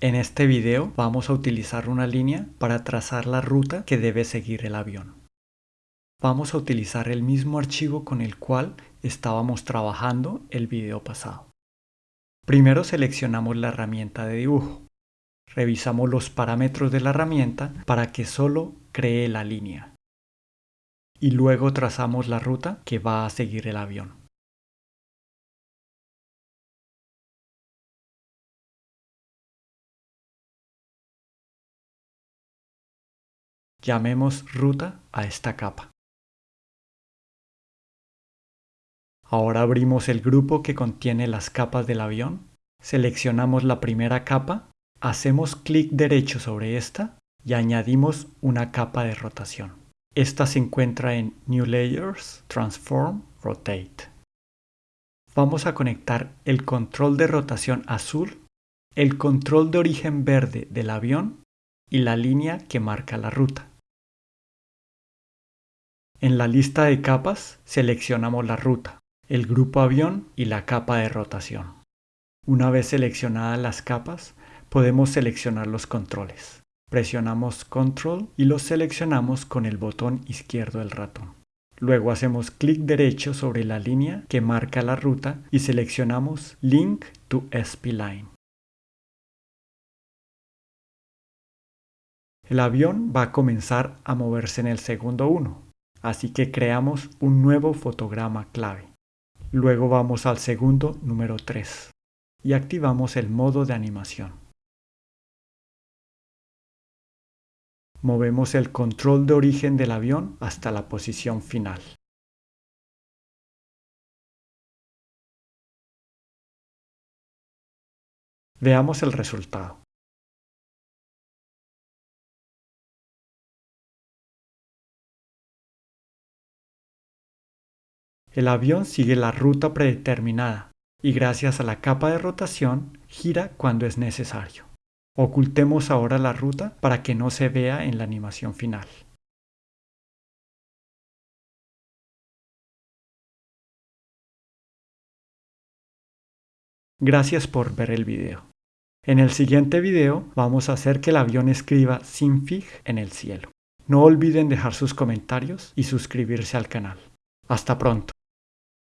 En este video vamos a utilizar una línea para trazar la ruta que debe seguir el avión. Vamos a utilizar el mismo archivo con el cual estábamos trabajando el video pasado. Primero seleccionamos la herramienta de dibujo. Revisamos los parámetros de la herramienta para que solo cree la línea. Y luego trazamos la ruta que va a seguir el avión. Llamemos ruta a esta capa. Ahora abrimos el grupo que contiene las capas del avión, seleccionamos la primera capa, hacemos clic derecho sobre esta y añadimos una capa de rotación. Esta se encuentra en New Layers, Transform, Rotate. Vamos a conectar el control de rotación azul, el control de origen verde del avión y la línea que marca la ruta. En la lista de capas seleccionamos la ruta, el grupo avión y la capa de rotación. Una vez seleccionadas las capas, podemos seleccionar los controles. Presionamos Control y los seleccionamos con el botón izquierdo del ratón. Luego hacemos clic derecho sobre la línea que marca la ruta y seleccionamos Link to SP-Line. El avión va a comenzar a moverse en el segundo 1, Así que creamos un nuevo fotograma clave. Luego vamos al segundo número 3 y activamos el modo de animación. Movemos el control de origen del avión hasta la posición final. Veamos el resultado. El avión sigue la ruta predeterminada y gracias a la capa de rotación gira cuando es necesario. Ocultemos ahora la ruta para que no se vea en la animación final. Gracias por ver el video. En el siguiente video vamos a hacer que el avión escriba SINFIG en el cielo. No olviden dejar sus comentarios y suscribirse al canal. Hasta pronto.